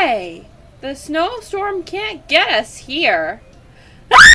Hey! The snowstorm can't get us here.